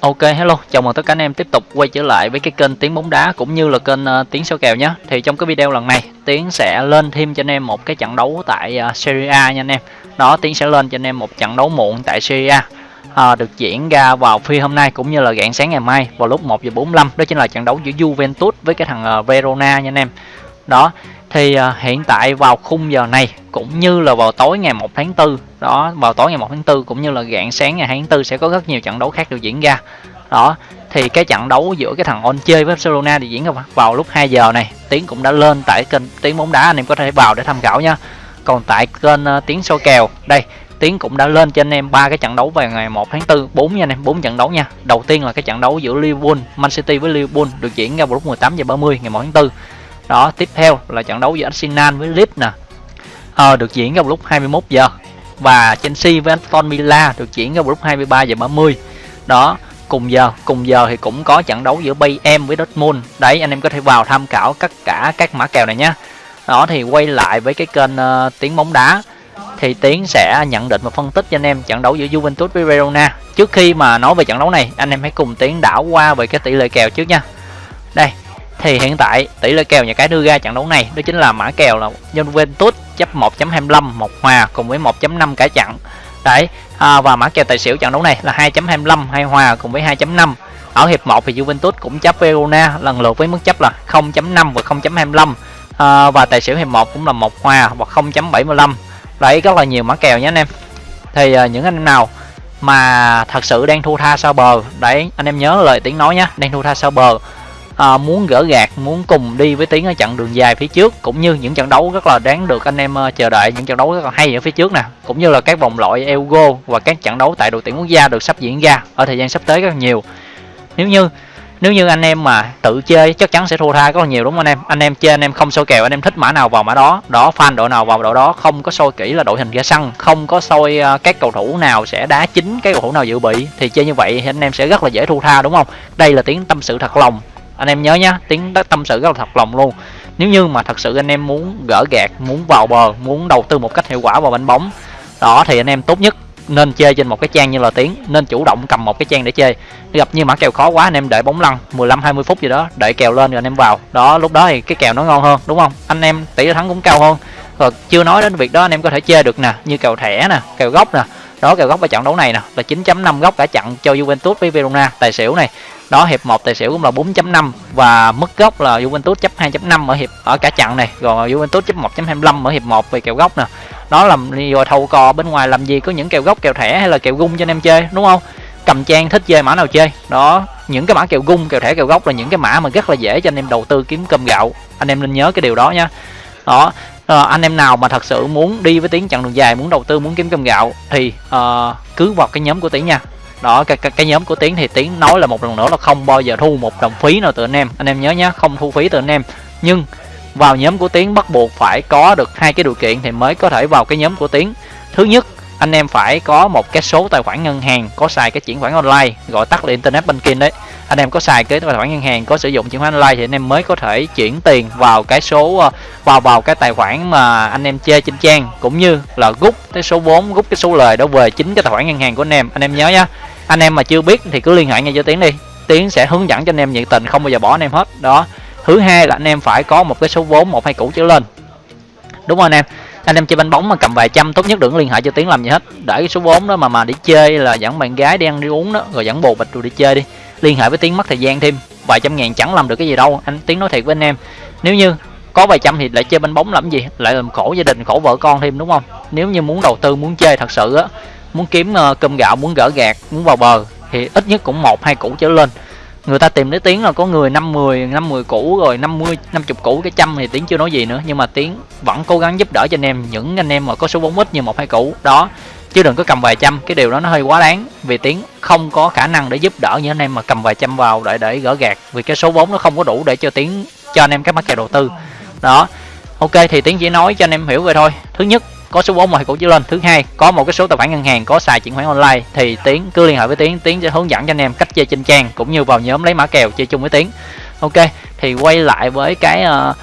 Ok hello, chào mừng tất cả anh em tiếp tục quay trở lại với cái kênh Tiếng bóng đá cũng như là kênh uh, Tiếng số kèo nhé. Thì trong cái video lần này, Tiếng sẽ lên thêm cho anh em một cái trận đấu tại uh, Serie A nha anh em. Đó, Tiếng sẽ lên cho anh em một trận đấu muộn tại Serie A. À, được diễn ra vào phi hôm nay cũng như là rạng sáng ngày mai vào lúc 1 giờ 45 đó chính là trận đấu giữa Juventus với cái thằng uh, Verona nha anh em. Đó, thì uh, hiện tại vào khung giờ này cũng như là vào tối ngày 1 tháng 4 đó vào tối ngày 1 tháng 4 cũng như là rạng sáng ngày 2 tháng 4 sẽ có rất nhiều trận đấu khác được diễn ra. Đó thì cái trận đấu giữa cái thằng On chơi với Barcelona thì diễn ra vào lúc 2 giờ này. Tiến cũng đã lên tại kênh Tiến bóng đá anh em có thể vào để tham khảo nha. Còn tại kênh uh, Tiến số kèo đây Tiến cũng đã lên cho anh em ba cái trận đấu vào ngày 1 tháng 4 4 nha anh em 4 trận đấu nha. Đầu tiên là cái trận đấu giữa Liverpool Man City với Liverpool được diễn ra vào lúc 18 giờ 30 ngày 1 tháng 4 đó tiếp theo là trận đấu giữa Arsenal với Leeds nè. À, được diễn vào lúc 21 giờ. Và Chelsea với Aston Villa được diễn vào lúc 23 giờ 30 đó cùng giờ cùng giờ thì cũng có trận đấu giữa Bayern với Dortmund. Đấy anh em có thể vào tham khảo tất cả các mã kèo này nhé. Đó thì quay lại với cái kênh uh, tiếng bóng đá. Thì tiến sẽ nhận định và phân tích cho anh em trận đấu giữa Juventus với Verona. Trước khi mà nói về trận đấu này anh em hãy cùng tiến đảo qua về cái tỷ lệ kèo trước nha. Đây thì hiện tại tỷ lệ kèo nhà cái đưa ra trận đấu này đó chính là mã kèo là Juventus chấp 1.25 một hòa cùng với 1.5 cả trận. Đấy à, và mã kèo tài xỉu trận đấu này là 2.25 hai hòa cùng với 2.5 ở hiệp 1 thì Juventus cũng chấp Verona lần lượt với mức chấp là 0.5 và 0.25 à, và tài xỉu hiệp 1 cũng là một hòa và 0.75 đấy rất là nhiều mã kèo nhé anh em. Thì à, những anh em nào mà thật sự đang thu tha sau bờ đấy anh em nhớ lời tiếng nói nhé đang thu tha sau bờ à, muốn gỡ gạt muốn cùng đi với tiếng ở chặng đường dài phía trước cũng như những trận đấu rất là đáng được anh em ờ, chờ đợi những trận đấu rất là hay ở phía trước nè cũng như là các vòng loại Euro và các trận đấu tại đội tuyển quốc gia được sắp diễn ra ở thời gian sắp tới rất là nhiều. Nếu như nếu như anh em mà tự chơi chắc chắn sẽ thua tha rất là nhiều đúng không anh em? Anh em chơi anh em không soi kèo anh em thích mã nào vào mã đó đó fan đội nào vào đội đó không có soi kỹ là đội hình ra sân không có soi ờ, các cầu thủ nào sẽ đá chính cái cầu thủ nào dự bị thì chơi như vậy thì anh em sẽ rất là dễ thua tha đúng không? Đây là tiếng tâm sự thật lòng anh em nhớ nhá, tiếng tâm sự rất là thật lòng luôn. Nếu như mà thật sự anh em muốn gỡ gạt muốn vào bờ, muốn đầu tư một cách hiệu quả vào bánh bóng, đó thì anh em tốt nhất nên chơi trên một cái trang như là tiếng nên chủ động cầm một cái trang để chơi gặp như mã kèo khó quá, anh em đợi bóng lăn 15 20 phút gì đó đợi kèo lên rồi anh em vào. Đó, lúc đó thì cái kèo nó ngon hơn, đúng không? Anh em tỷ thắng cũng cao hơn. Rồi, chưa nói đến việc đó, anh em có thể chơi được nè, như kèo thẻ nè, kèo gốc nè. Đó, kèo gốc ở trận đấu này nè, là 9.5 góc cả trận cho Juventus với Verona, tài xỉu này đó hiệp 1 tài xỉu cũng là 4.5 và mức gốc là Juventus chấp 2.5 ở hiệp ở cả trận này. Rồi Juventus chấp 1.25 ở hiệp 1 về kèo gốc nè. Đó làm rồi thâu cò bên ngoài làm gì có những kèo gốc kèo thẻ hay là kèo gung cho anh em chơi đúng không? Cầm trang thích chơi mã nào chơi. Đó những cái mã kèo gung kèo thẻ kèo gốc là những cái mã mà rất là dễ cho anh em đầu tư kiếm cơm gạo. Anh em nên nhớ cái điều đó nha. Đó à, anh em nào mà thật sự muốn đi với tiếng chặng đường dài muốn đầu tư muốn kiếm cơm gạo thì à, cứ vào cái nhóm của tiếng nha đó cái, cái, cái nhóm của tiến thì tiến nói là một lần nữa là không bao giờ thu một đồng phí nào từ anh em. Anh em nhớ nhé không thu phí từ anh em. Nhưng vào nhóm của tiến bắt buộc phải có được hai cái điều kiện thì mới có thể vào cái nhóm của tiến. Thứ nhất anh em phải có một cái số tài khoản ngân hàng có xài cái chuyển khoản online gọi tắt là internet banking đấy anh em có xài cái tài khoản ngân hàng, có sử dụng chuyển khoản online thì anh em mới có thể chuyển tiền vào cái số ờ, vào vào cái tài khoản mà anh em chơi trên trang, cũng như là rút cái số vốn rút cái số lời đó về chính cái tài khoản ngân hàng của anh em. Anh em nhớ nhá, anh em mà chưa biết thì cứ liên hệ ngay cho tiến đi. Tiến sẽ hướng dẫn cho anh em nhiệt tình, không bao giờ bỏ anh em hết. Đó. Thứ hai là anh em phải có một cái số vốn một, hai củ trở lên. Đúng không anh em anh em chơi bánh bóng mà cầm vài trăm, tốt nhất đừng liên hệ cho tiến làm gì hết. Để cái số vốn đó mà mà đi chơi là dẫn bạn gái đi ăn đi uống đó, rồi dẫn bồ bịch rồi đi chơi đi liên hệ với tiến mất thời gian thêm vài trăm ngàn chẳng làm được cái gì đâu. Anh tiến nói thiệt với anh em. Nếu như có vài trăm thì lại chơi bánh bóng làm gì? Lại làm khổ gia đình khổ vợ con thêm đúng không? Nếu như muốn đầu tư muốn chơi thật sự á muốn kiếm uh, cơm gạo muốn gỡ gạt muốn vào bờ thì ít nhất cũng một hai củ trở lên. Người ta tìm đến tiếng là có người năm mười năm mười củ rồi năm mươi năm chục củ cái trăm thì tiếng chưa nói gì nữa. Nhưng mà tiếng vẫn cố gắng giúp đỡ cho anh em. Những anh em mà có số vốn ít như một hai củ đó chứ đừng có cầm vài trăm cái điều đó nó hơi quá đáng. Vì tiếng không có khả năng để giúp đỡ như anh em mà cầm vài trăm vào để để gỡ gạt vì cái số vốn nó không có đủ để cho tiếng cho anh em các mắc kèo đầu tư. Đó. Ok thì tiếng chỉ nói cho anh em hiểu vậy thôi. Thứ nhất có số vốn mà cổ trở lên. Thứ hai có một cái số tài khoản ngân hàng có xài chuyển khoản online thì tiến cứ liên hệ với tiến tiến sẽ hướng dẫn cho anh em cách chơi trên trang cũng như vào nhóm lấy mã kèo chơi chung với tiến ok thì quay lại với cái uh,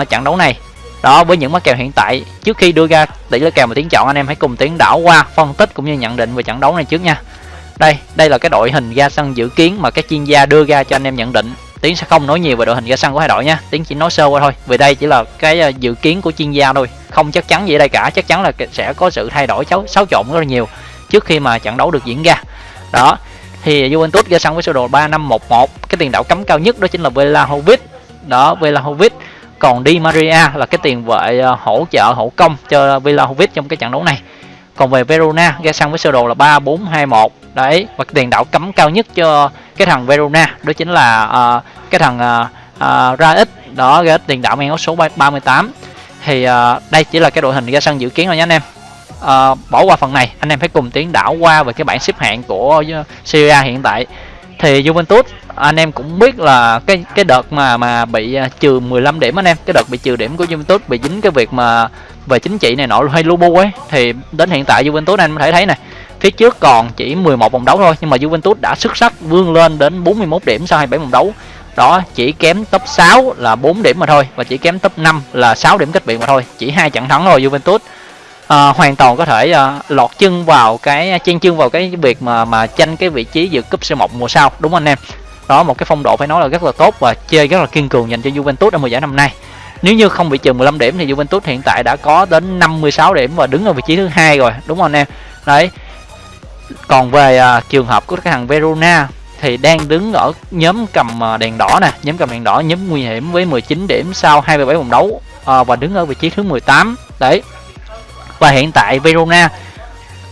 uh, trận đấu này đó, với những mã kèo hiện tại, trước khi đưa ra tỷ lệ kèo mà tiến chọn, anh em hãy cùng tiến đảo qua phân tích cũng như nhận định về trận đấu này trước nha. Đây đây là cái đội hình ra sân dự kiến mà các chuyên gia đưa ra cho anh em nhận định. Tiến sẽ không nói nhiều về đội hình ra sân của hai đội nha. Tiến chỉ nói sơ qua thôi. Vì đây chỉ là cái ờ, dự kiến của chuyên gia thôi. Không chắc chắn gì ở đây cả. Chắc chắn là sẽ có sự thay đổi xáo xáo trộn rất là nhiều trước khi mà trận đấu được diễn ra. Đó, thì Juventus ra sân với sơ đồ 3511 cái tiền đạo cấm cao nhất đó chính là Vlahovic đó Vlahovic còn Di Maria là cái tiền vệ ờ, hỗ trợ hỗ công cho Vlahovic trong cái trận đấu này. Còn về Verona ra sân với sơ đồ là 3421 đấy và tiền đạo cấm cao nhất cho cái thằng Verona đó chính là uh, cái thằng uh, uh, Raic đó ra tiền đạo mang áo số 38 thì uh, đây chỉ là cái đội hình ra sân dự kiến thôi nhé anh em. Uh, bỏ qua phần này anh em phải cùng tiến đảo qua về cái bảng xếp hạng của Syria hiện tại thì Juventus, anh em cũng biết là cái cái đợt mà mà bị à, trừ 15 điểm anh em, cái đợt bị trừ điểm của Juventus bị dính cái việc mà về chính trị này nọ hay Lubu ấy, thì đến hiện tại Juventus anh có thể thấy này, phía trước còn chỉ 11 vòng đấu thôi, nhưng mà Juventus đã xuất sắc vươn lên đến 41 điểm sau 27 vòng đấu. Đó, chỉ kém top 6 là 4 điểm mà thôi và chỉ kém top 5 là 6 điểm cách biệt mà thôi, chỉ hai trận thắng thôi Juventus à, hoàn toàn có thể à, lọt chân vào cái chen chân vào cái việc mà mà tranh cái vị trí dự cúp C1 mùa sau đúng không anh em? Đó một cái phong độ phải nói là rất là tốt và chơi rất là kiên cường dành cho Juventus ở mùa giải năm nay. Nếu như không bị trừ 15 điểm thì Juventus hiện tại đã có đến 56 điểm và đứng ở vị trí thứ hai rồi đúng không anh em? Đấy. Còn về à, trường hợp của cái thằng Verona thì đang đứng ở nhóm cầm đèn đỏ nè nhóm cầm đèn đỏ nhóm nguy hiểm với 19 điểm sau 27 vòng đấu à, và đứng ở vị trí thứ 18 đấy và hiện tại Verona,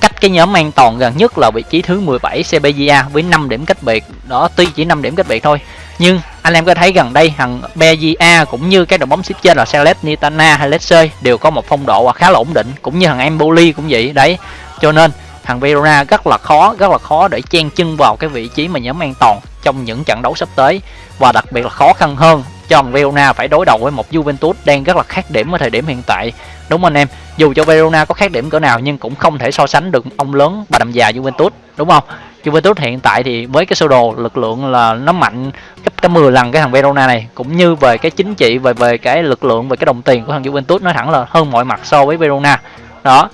cách cái nhóm an toàn gần nhất là vị trí thứ 17 Sevilla với 5 điểm cách biệt. Đó, tuy chỉ 5 điểm cách biệt thôi, nhưng anh em có thấy gần đây thằng Bezia cũng như các đội bóng xếp trên là Salernitana hay Lecce đều có một phong độ khá là ổn định, cũng như thằng Empoli cũng vậy. Đấy, cho nên thằng Verona rất là khó, rất là khó để chen chân vào cái vị trí mà nhóm an toàn trong những trận đấu sắp tới, và đặc biệt là khó khăn hơn cho thằng Verona phải đối đầu với một Juventus đang rất là khác điểm ở thời điểm hiện tại. Đúng anh em? Dù cho Verona có khác điểm cỡ nào nhưng cũng không thể so sánh được ông lớn bà đầm già Juventus đúng không? Juventus hiện tại thì với cái sơ đồ lực lượng là nó mạnh gấp cả 10 lần cái thằng Verona này cũng như về cái chính trị về về cái lực lượng về cái đồng tiền của thằng Juventus nó thẳng là hơn mọi mặt so với Verona. Đó.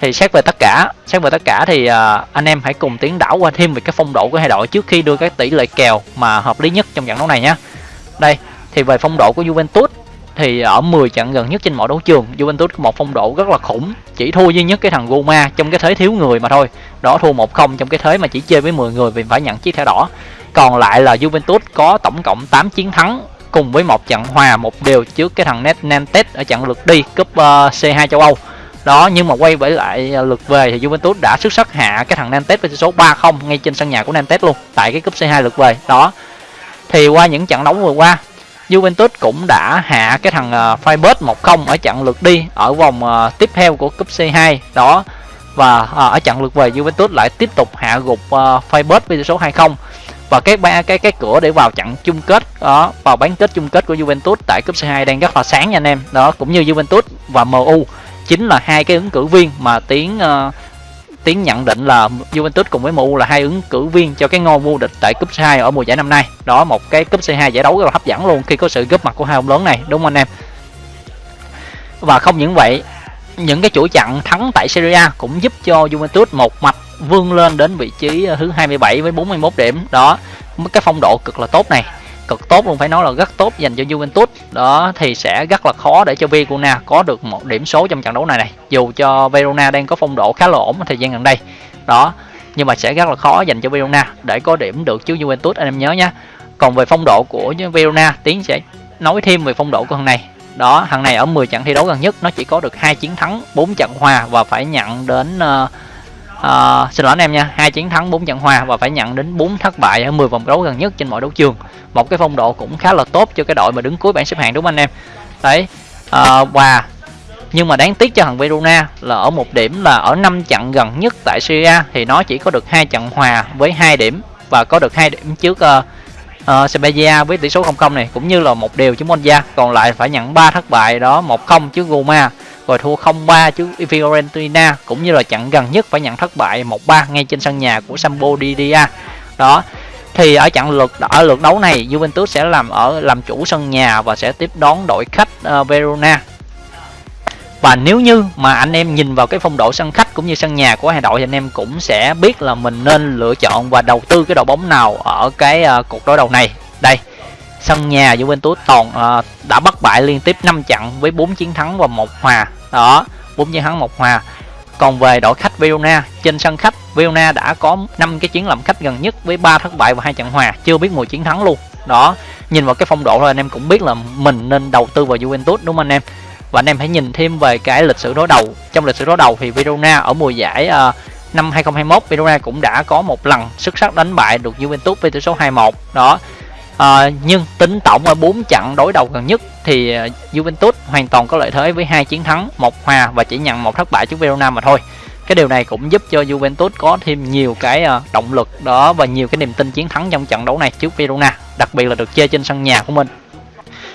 Thì xét về tất cả xét về tất cả thì uh, anh em hãy cùng tiến đảo qua thêm về cái phong độ của hai đội trước khi đưa các tỷ lệ kèo mà hợp lý nhất trong trận đấu này nhé. Đây thì về phong độ của Juventus thì ở 10 trận gần nhất trên mọi đấu trường Juventus có một phong độ rất là khủng chỉ thua duy nhất cái thằng Roma trong cái thế thiếu người mà thôi. Đó thua 1-0 trong cái thế mà chỉ chơi với 10 người vì phải nhận chiếc thẻ đỏ. Còn lại là Juventus có tổng cộng 8 chiến thắng cùng với một trận hòa một đều trước cái thằng Nantes ở trận lượt đi cúp ờ, uh, C2 châu Âu. Đó nhưng mà quay về lại ờ, lượt về thì Juventus đã xuất sắc hạ cái thằng Nantes với số 3-0 ngay trên sân nhà của Nantes luôn tại cái cúp C2 lượt về. Đó thì qua những trận đấu vừa qua Juventus cũng đã hạ cái thằng uh, Freiburg 1-0 ở trận lượt đi ở vòng uh, tiếp theo của cúp C2 đó. Và uh, ở trận lượt về Juventus lại tiếp tục hạ gục uh, Freiburg với tỷ số 2-0 và cái ba cái cái cửa để vào trận chung kết đó vào bán kết chung kết của Juventus tại cúp C2 đang rất là sáng nha anh em. Đó cũng như Juventus và MU chính là hai cái ứng cử viên mà tiếng uh, tiến nhận định là Juventus cùng với MU là hai ứng cử viên cho cái ngôi vô địch tại cúp C2 ở mùa giải năm nay. Đó một cái cúp C2 giải đấu rất là hấp dẫn luôn khi có sự góp mặt của hai ông lớn này, đúng không anh em? Và không những vậy, những cái chuỗi trận thắng tại Serie A cũng giúp cho Juventus một mạch vươn lên đến vị trí ờ, thứ 27 với 41 điểm. Đó, cái phong độ cực là tốt này cực tốt luôn phải nói là rất tốt dành cho Juventus. Đó thì sẽ rất là khó để cho Verona có được một điểm số trong trận đấu này này. Dù cho Verona đang có phong độ khá là ổn thời gian gần đây. Đó nhưng mà sẽ rất là khó dành cho Verona để có điểm được chứ Juventus anh em nhớ nhé còn về phong độ của Verona Tiến sẽ nói thêm về phong độ của thằng này. Đó thằng này ở 10 trận thi đấu gần nhất nó chỉ có được hai chiến thắng 4 trận hòa và phải nhận đến uh, à, xin lỗi anh em nha. Hai chiến thắng bốn trận hòa và phải nhận đến bốn thất bại ở 10 vòng đấu gần nhất trên mọi đấu trường. Một cái phong độ cũng khá là tốt cho cái đội mà đứng cuối bảng xếp hạng đúng không anh em? Đấy à, và nhưng mà đáng tiếc cho thằng Verona là ở một điểm là ở năm trận gần nhất tại Syria thì nó chỉ có được hai trận hòa với hai điểm và có được hai điểm trước ờ, uh, uh, Sevilla với tỷ số 0-0 này cũng như là một điều trước Monza. Còn lại phải nhận 3 thất bại đó 1-0 trước Roma rồi thua 0-3 trước Fiorentina cũng như là trận gần nhất phải nhận thất bại 1-3 ngay trên sân nhà của Sampdoria đó thì ở trận lượt ở lượt đấu này Juventus sẽ làm ở làm chủ sân nhà và sẽ tiếp đón đội khách uh, Verona. Và nếu như mà anh em nhìn vào cái phong độ sân khách cũng như sân nhà của hai đội thì anh em cũng sẽ biết là mình nên lựa chọn và đầu tư cái đội bóng nào ở cái uh, cuộc đối đầu này. Đây sân nhà Juventus toàn uh, đã bất bại liên tiếp 5 trận với 4 chiến thắng và một hòa. Đó 4 chiến thắng một hòa. Còn về đội khách Verona trên sân khách Verona đã có 5 cái chiến làm khách gần nhất với 3 thất bại và hai trận hòa. Chưa biết mùi chiến thắng luôn. Đó nhìn vào cái phong độ thôi anh em cũng biết là mình nên đầu tư vào Juventus đúng không anh em? Và anh em hãy nhìn thêm về cái lịch sử đối đầu. Trong lịch sử đối đầu thì Verona ở mùa giải uh, năm 2021 Verona cũng đã có một lần xuất sắc đánh bại được Juventus với tỷ số 2-1 đó à, nhưng tính tổng ở 4 trận đối đầu gần nhất thì ờ, Juventus hoàn toàn có lợi thế với hai chiến thắng một hòa và chỉ nhận một thất bại trước Verona mà thôi. Cái điều này cũng giúp cho Juventus có thêm nhiều cái ờ, động lực đó và nhiều cái niềm tin chiến thắng trong trận đấu này trước Verona đặc biệt là được chơi trên sân nhà của mình.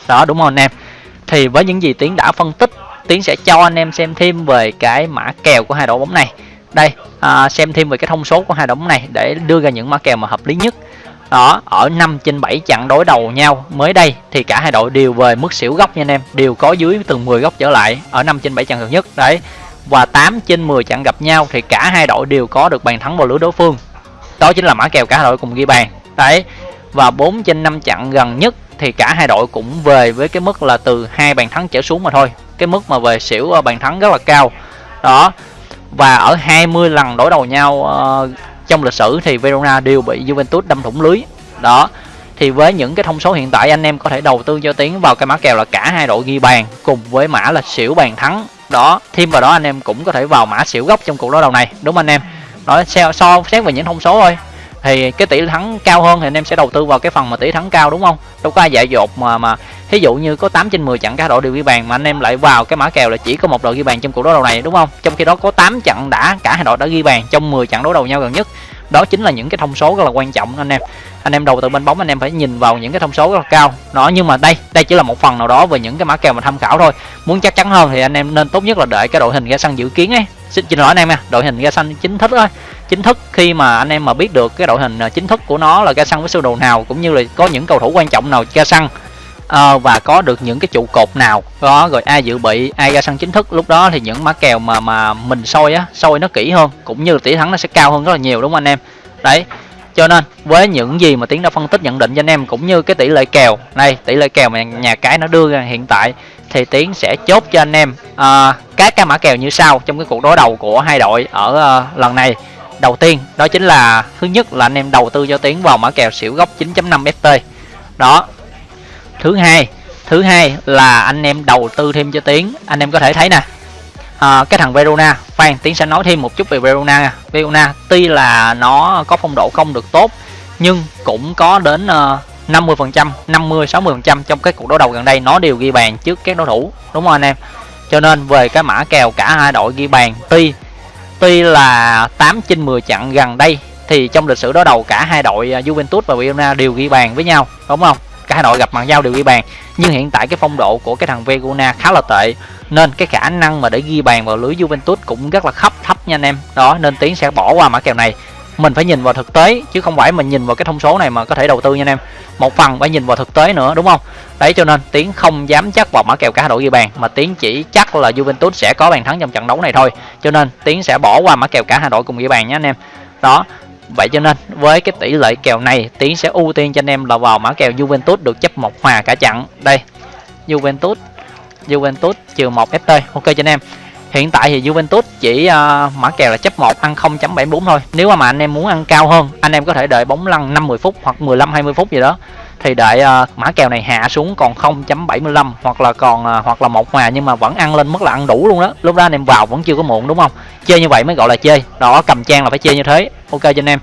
Đó đúng không anh em? Thì với những gì tiến đã phân tích tiến sẽ cho anh em xem thêm về cái mã kèo của hai đội bóng này. Đây à, xem thêm về cái thông số của hai đội bóng này để đưa ra những mã kèo mà hợp lý nhất đó, ở 5 trên 7 trận đối đầu nhau. Mới đây thì cả hai đội đều về mức xỉu góc nha anh em. Đều có dưới từ 10 góc trở lại ở 5 trên 7 trận gần nhất. Đấy, và 8 trên 10 trận gặp nhau thì cả hai đội đều có được bàn thắng vào lưới đối phương. Đó chính là mã kèo cả hai đội cùng ghi bàn. Đấy, và 4 trên 5 trận gần nhất thì cả hai đội cũng về với cái mức là từ hai bàn thắng trở xuống mà thôi. Cái mức mà về xỉu ờ, bàn thắng rất là cao. Đó, và ở 20 lần đối đầu nhau ờ, trong lịch sử thì Verona đều bị Juventus đâm thủng lưới. Đó thì với những cái thông số hiện tại anh em có thể đầu tư cho tiến vào cái mã kèo là cả hai đội ghi bàn cùng với mã là xỉu bàn thắng. Đó thêm vào đó anh em cũng có thể vào mã xỉu gốc trong cuộc đối đầu này đúng không anh em? Nói so, so xét về những thông số thôi thì cái tỷ thắng cao hơn thì anh em sẽ đầu tư vào cái phần mà tỷ thắng cao, đúng không? Đâu có ai dạy dột mà mà ví dụ như có 8 trên 10 trận cả đội đều ghi bàn mà anh em lại vào cái mã kèo là chỉ có một đội ghi bàn trong cuộc đấu đầu này, đúng không? Trong khi đó có 8 trận đã, cả hai đội đã ghi bàn trong 10 trận đấu đầu nhau gần nhất. Đó chính là những cái thông số rất là quan trọng anh em. Anh em đầu tư bên bóng anh em phải nhìn vào những cái thông số rất là cao. Nó nhưng mà đây đây chỉ là một phần nào đó về những cái mã kèo mà tham khảo thôi. Muốn chắc chắn hơn thì anh em nên tốt nhất là đợi cái đội hình ra sân dự kiến ấy. Xin xin lỗi anh em nha, đội hình ra sân chính thức thôi chính thức khi mà anh em mà biết được cái đội hình à, chính thức của nó là ra sân với sơ đồ nào cũng như là có những cầu thủ quan trọng nào ra sân uh, à, và có được những cái trụ cột nào. Đó rồi ai dự bị ai ra sân chính thức. Lúc đó thì những mã kèo mà mà mình soi á soi nó kỹ hơn cũng như tỷ thắng nó sẽ cao hơn rất là nhiều đúng không anh em? Đấy cho nên với những gì mà tiến đã phân tích nhận định cho anh em cũng như cái tỷ lệ kèo này tỷ lệ kèo mà nhà cái nó đưa ra hiện tại thì tiến sẽ chốt cho anh em uh, các cái mã kèo như sau trong cái cuộc đối đầu của hai đội ở uh, lần này đầu tiên đó chính là thứ nhất là anh em đầu tư cho tiến vào mã kèo xỉu gốc 9.5 ft đó. Thứ hai thứ hai là anh em đầu tư thêm cho tiến. Anh em có thể thấy nè. À, cái thằng Verona khoan tiến sẽ nói thêm một chút về Verona Verona tuy là nó có phong độ không được tốt nhưng cũng có đến ờ, uh, 50 phần trăm 50 60 phần trăm trong cái cuộc đối đầu gần đây. Nó đều ghi bàn trước các đối thủ đúng không anh em? Cho nên về cái mã kèo cả hai đội ghi bàn tuy tuy là 8 trên 10 trận gần đây, thì trong lịch sử đối đầu cả hai đội à, Juventus và Verona đều ghi bàn với nhau, đúng không? Cả hai đội gặp mặt nhau đều ghi bàn. Nhưng hiện tại cái phong độ của cái thằng Verona khá là tệ, nên cái khả năng mà để ghi bàn vào lưới Juventus cũng rất là khấp thấp nha anh em. Đó, nên tiến sẽ bỏ qua mã kèo này. Mình phải nhìn vào thực tế, chứ không phải mình nhìn vào cái thông số này mà có thể đầu tư nha anh em một phần phải nhìn vào thực tế nữa, đúng không? Đấy, cho nên tiến không dám chắc vào mã kèo cả đội ghi bàn, mà tiến chỉ chắc là Juventus sẽ có bàn thắng trong trận đấu này thôi. Cho nên tiến sẽ bỏ qua mã kèo cả hai đội cùng ghi bàn nhé anh em. Đó, vậy cho nên với cái tỷ lệ kèo này, tiến sẽ ưu tiên cho anh em là vào mã kèo Juventus được chấp một hòa cả trận. Đây, Juventus Juventus trừ một FT ok cho anh em hiện tại thì Juventus chỉ uh, mã kèo là chấp 1 ăn 0.74 thôi. Nếu mà anh em muốn ăn cao hơn anh em có thể đợi bóng lăn 50 phút hoặc 15 20 phút gì đó. Thì đợi uh, mã kèo này hạ xuống còn 0.75 hoặc là còn uh, hoặc là một hòa nhưng mà vẫn ăn lên mức là ăn đủ luôn đó. Lúc đó anh em vào vẫn chưa có muộn đúng không? Chơi như vậy mới gọi là chơi. Đó cầm trang là phải chơi như thế. Ok cho anh em.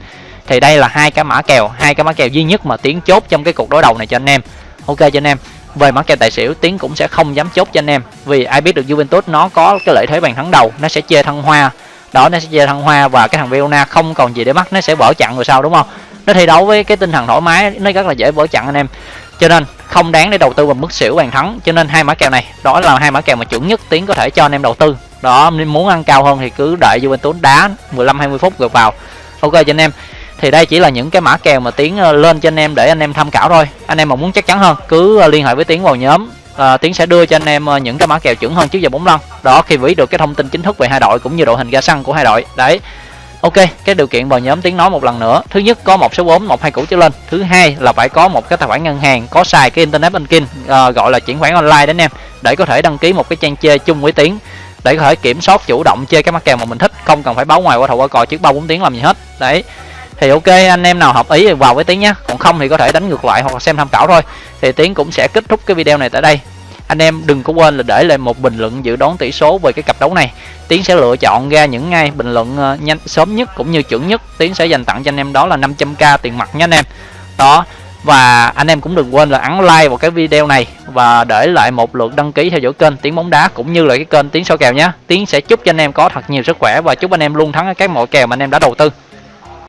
Thì đây là hai cái mã kèo hai cái mã kèo duy nhất mà tiến chốt trong cái cuộc đối đầu này cho anh em. Ok cho anh em về mã kèo tài xỉu, tiến cũng sẽ không dám chốt cho anh em. Vì ai biết được Juventus, nó có cái lợi thế bàn thắng đầu, nó sẽ chơi thăng hoa. Đó, nó sẽ chơi thăng hoa và cái thằng Verona không còn gì để bắt nó sẽ vỡ chặn rồi sao đúng không? Nó thi đấu với cái tinh thần thoải mái, nó rất là dễ vỡ chặn anh em. Cho nên, không đáng để đầu tư vào mức xỉu bàn thắng. Cho nên hai mã kèo này, đó là hai mã kèo mà chuẩn nhất tiến có thể cho anh em đầu tư. Đó nên muốn ăn cao hơn thì cứ đợi Juventus đá 15 20 phút rồi vào. Ok cho anh em thì đây chỉ là những cái mã kèo mà tiến ờ, lên cho anh em để anh em tham khảo thôi anh em mà muốn chắc chắn hơn cứ ờ, liên hệ với tiến vào nhóm à, tiến sẽ đưa cho anh em những cái mã kèo chuẩn hơn trước giờ 45 đó khi vĩ được cái thông tin chính thức về hai đội cũng như đội hình ra sân của hai đội đấy Ok, cái điều kiện vào nhóm tiếng nói một lần nữa. Thứ nhất có một số vốn, một hai củ trở lên. Thứ hai là phải có một cái tài khoản ngân hàng có xài cái internet banking uh, gọi là chuyển khoản online đến em để có thể đăng ký một cái trang chơi chung với tiếng để có thể kiểm soát chủ động chơi cái mắc kèo mà mình thích, không cần phải báo ngoài qua thầu qua cò trước ba bốn tiếng làm gì hết. Đấy. Thì ok, anh em nào hợp ý thì vào với tiếng nhé Còn không thì có thể đánh ngược lại hoặc xem tham khảo thôi. Thì tiếng cũng sẽ kết thúc cái video này tại đây. Anh em đừng có quên là để lại một bình luận dự đoán tỷ số về cái cặp đấu này. Tiến sẽ lựa chọn ra những ngay bình luận ờ, nhanh, sớm nhất cũng như chuẩn nhất. Tiến sẽ dành tặng cho anh em đó là 500k tiền mặt nha anh em. Đó, và anh em cũng đừng quên là ấn like vào cái video này và để lại một lượt đăng ký theo dõi kênh tiếng bóng đá cũng như là cái kênh tiếng soi kèo nhé tiến sẽ chúc cho anh em có thật nhiều sức khỏe và chúc anh em luôn thắng ở các mọi kèo mà anh em đã đầu tư.